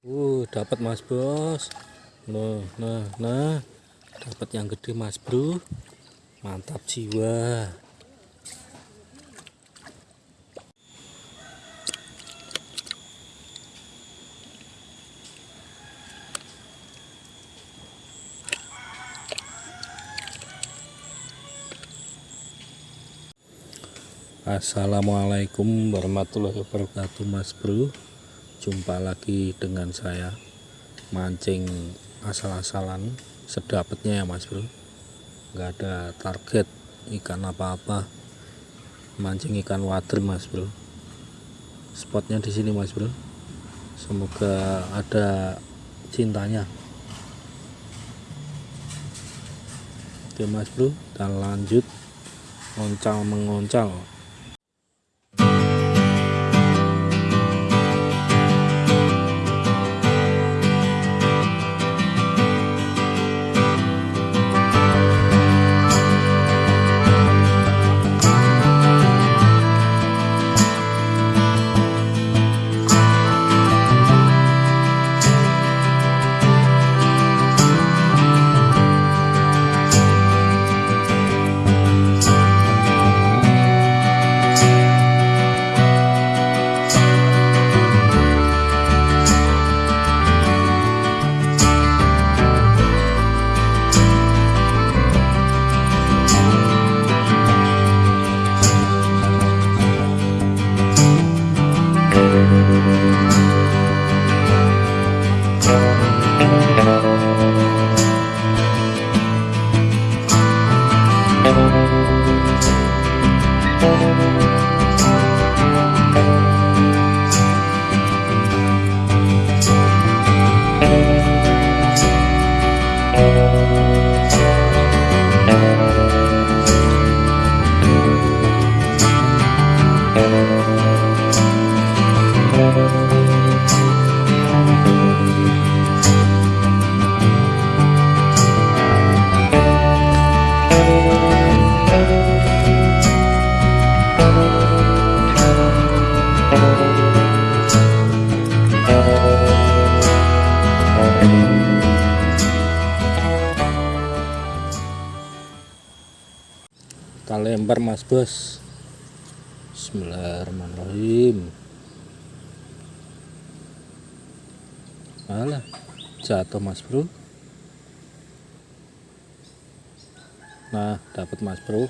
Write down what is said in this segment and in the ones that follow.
Uh, dapat Mas Bos. Nah, nah, nah. Dapat yang gede Mas Bro. Mantap jiwa. Assalamualaikum warahmatullahi wabarakatuh Mas Bro Jumpa lagi dengan saya Mancing asal-asalan Sedapatnya ya Mas Bro. Gak ada target ikan apa-apa. Mancing ikan wader Mas Bro. Spotnya di sini Mas Bro. Semoga ada cintanya. Oke Mas Bro kita lanjut. Oncal mengoncal kita lempar mas bos. Bismillahirrahmanirrahim. Alah jatuh mas bro. Nah dapat mas bro.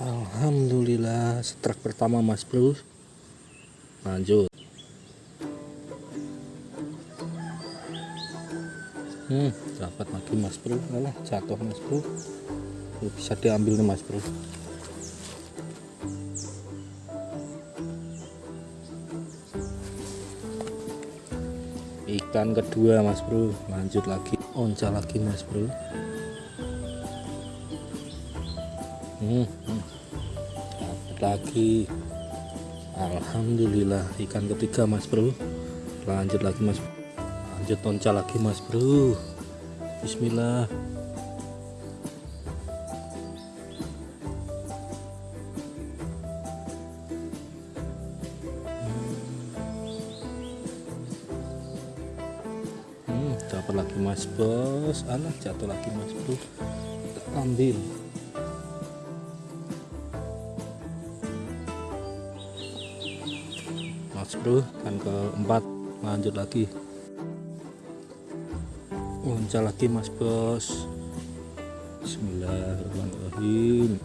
Alhamdulillah strike pertama mas bro lanjut. Hmm dapat lagi mas bro. Alah, jatuh mas bro. Bisa diambil nih mas bro. Ikan kedua mas bro. Lanjut lagi. Onca lagi mas bro. Hmm, hmm. dapat lagi Alhamdulillah ikan ketiga mas bro. Lanjut lagi mas. Lanjut tonca lagi mas bro. Bismillah. Hmm, dapat lagi mas bos. Alah jatuh lagi mas bro. Ambil bro kan keempat lanjut lagi. Uncal lagi mas bos. Bismillahirrahmanirrahim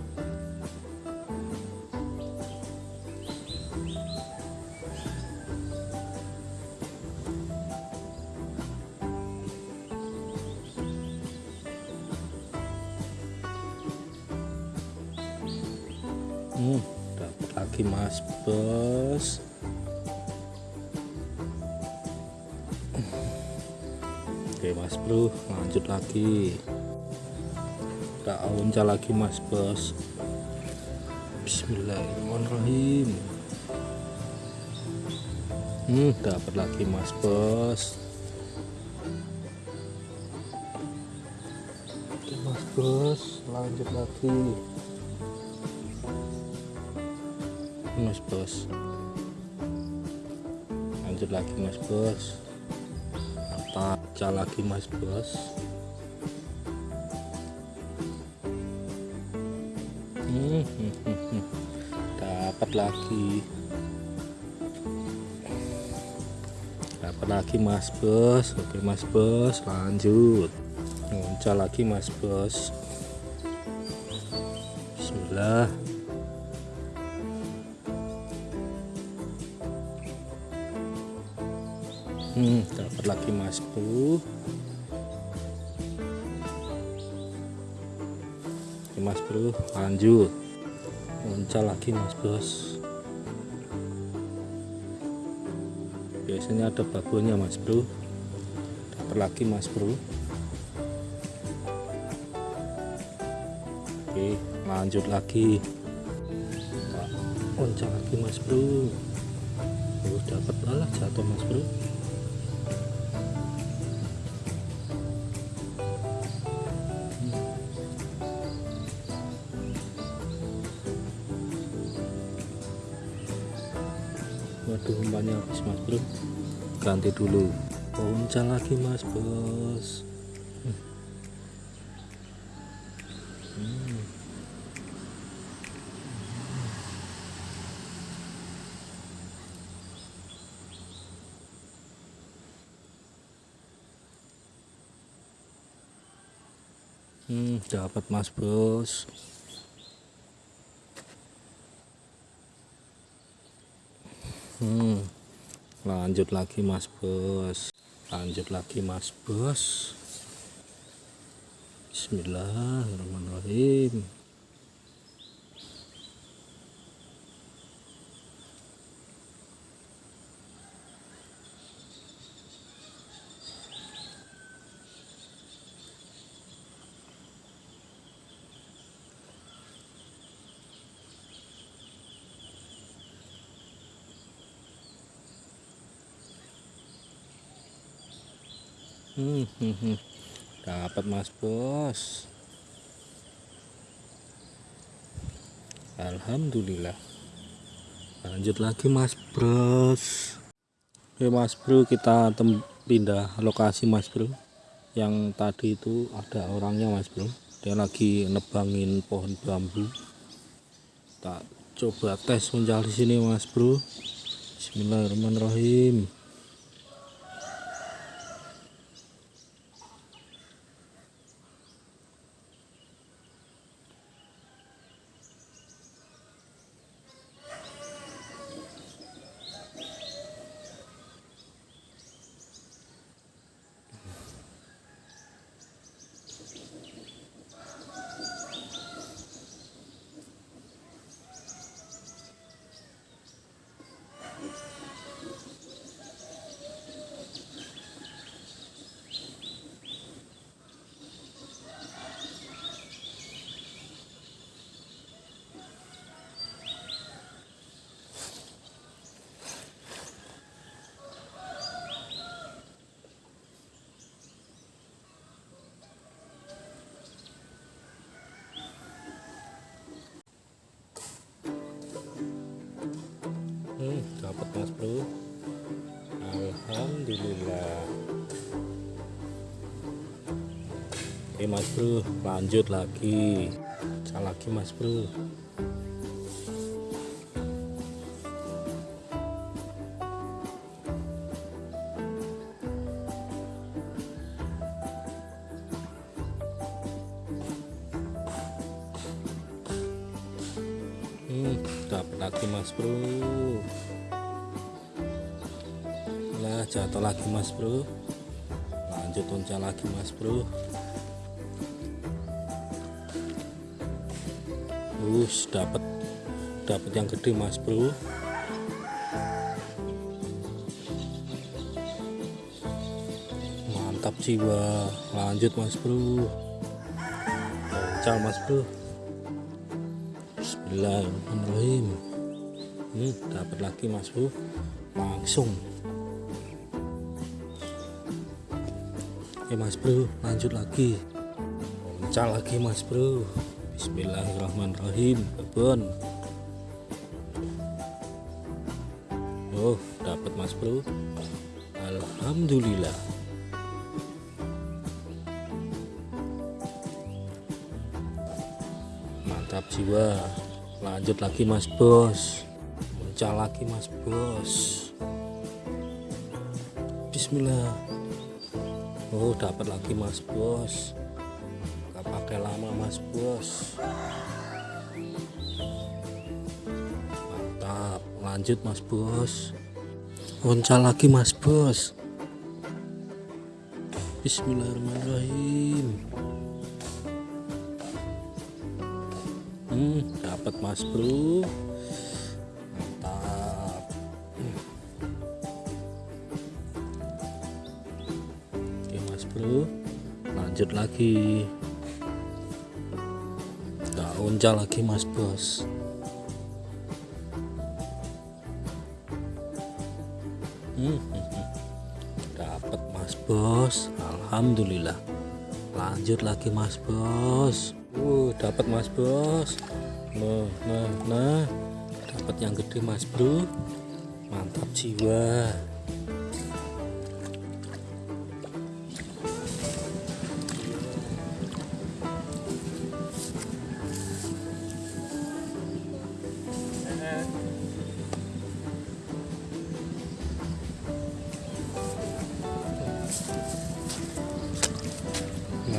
Oke mas bro lanjut lagi. Kita uncal lagi mas bos. Bismillahirrahmanirrahim. Hmm dapat lagi mas bos. Oke mas bos lanjut lagi. Mas bos. Lanjut lagi mas bos mantap lagi mas bos. Hmm, hmm, hmm. dapat lagi. Dapat lagi mas bos. Oke mas bos lanjut. Muncul lagi mas bos. Bismillah hmm, dapat lagi mas bro Oke, mas bro lanjut. Muncul lagi mas bos. Biasanya ada babunya mas bro dapat lagi mas bro oke lanjut lagi. Muncul lagi mas bro oh, dapat alah jatuh mas bro waduh umpannya habis mas bro ganti dulu punca lagi mas bos hmm. Hmm, dapat mas bos hmm, lanjut lagi mas bos. Lanjut lagi mas bos. Bismillahirrahmanirrahim hmm, hmm, hmm. dapat mas bos. Alhamdulillah. Lanjut lagi mas bros. Oke mas bro kita pindah lokasi mas bro. Yang tadi itu ada orangnya mas bro. Dia lagi nebangin pohon bambu. Tak coba tes mencari sini mas bro. Bismillahirrahmanirrahim mas bro. Lanjut lagi. Salah lagi mas bro. Hmm, dapat lagi mas bro. Lah jatuh lagi mas bro. Lanjut uncal lagi mas bro us dapat dapat yang gede mas bro. Mantap jiwa. Lanjut mas bro. Uncal mas bro. Bismillahirrahmanirrahim. Hmm, dapat lagi mas bro. Langsung. Oke mas bro. Lanjut lagi. Pecah lagi mas bro Bismillahirrahmanirrahim. Kebun oh dapat mas bro. Alhamdulillah. Mantap jiwa. Lanjut lagi mas bos. Muncul lagi mas bos. Bismillah. Oh dapat lagi mas bos lama mas bos. Mantap. Lanjut mas bos. Oncal lagi mas bos. Bismillahirrahmanirrahim. Hmm dapat mas bro. Mantap. Oke mas bro. Lanjut lagi Oncal lagi mas bos. Hmm, dapat mas bos. Alhamdulillah. Lanjut lagi mas bos. Uh dapat mas bos. Nah nah nah dapat yang gede mas bro. Mantap jiwa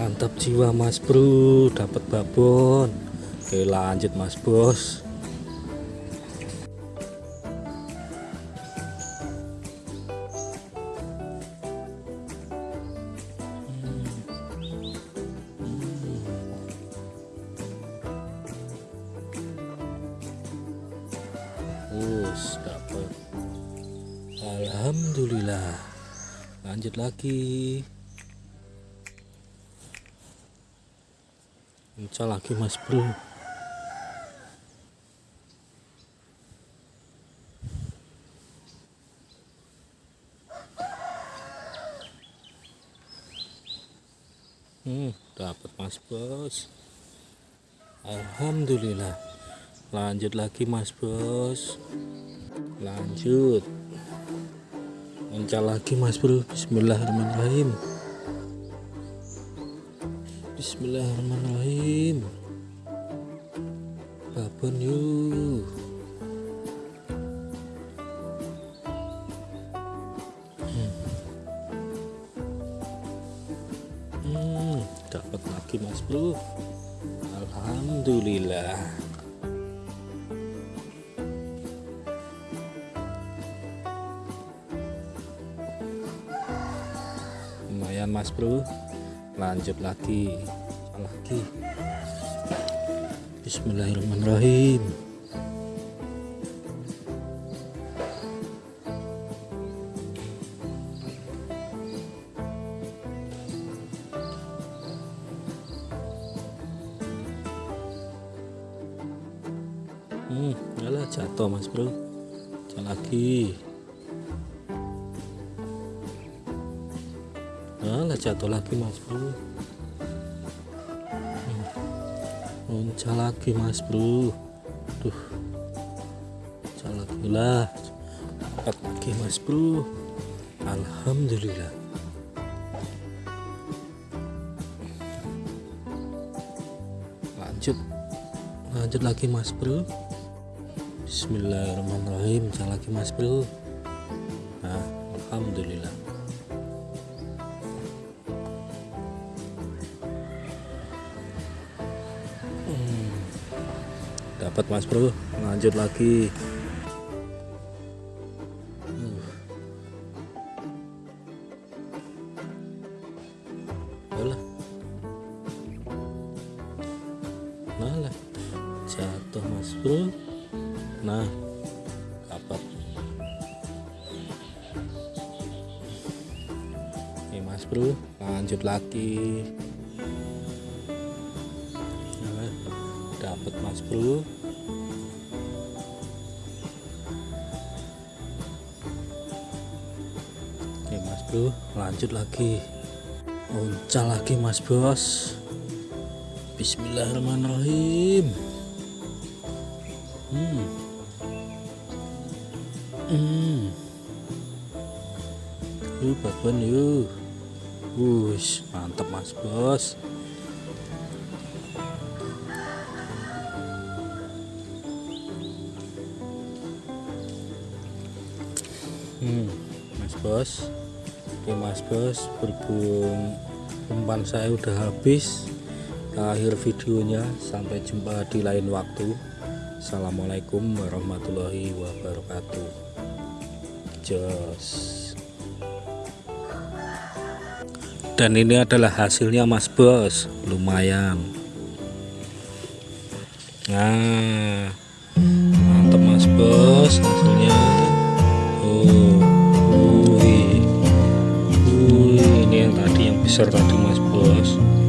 mantap jiwa mas bro. Dapat babon. Oke lanjut mas bos. Us dapat Alhamdulillah. Lanjut lagi Muncul lagi mas bro. Hmm, dapat mas bos. Alhamdulillah. Lanjut lagi mas bos. Lanjut. Muncul lagi mas bro. Bismillahirrahmanirrahim Bismillahirrahmanirrahim. Babon yuk. Hmm. Hmm, dapat lagi mas bro. Alhamdulillah. Lumayan mas bro lanjut lagi. Lagi? Bismillahirrahmanirrahim Alah jatuh lagi mas bro. Muncul lagi mas bro. Duh. Muncul lagi lah. Dapat lagi mas bro. Alhamdulillah. Lanjut. Lanjut lagi mas bro. Bismillahirrahmanirrahim. Muncul lagi mas bro dapat mas bro. Lanjut lagi. Alah. Malah. Jatuh mas bro. Nah dapat. Ini mas bro lanjut lagi dapat mas bro oke mas bro lanjut lagi uncal lagi mas bos bismillahirrahmanirrahim hmm. Hmm. Yuk, batuan yuk. Wush, mantap mas bos. Bos. Oke mas bos, berhubung umpan saya udah habis. Akhir videonya, sampai jumpa di lain waktu. Assalamualaikum warahmatullahi wabarakatuh. Jos. Dan ini adalah hasilnya Mas Bos, lumayan. Nah, mantap Mas Bos hasilnya. Oh, besar tadi Mas Bos.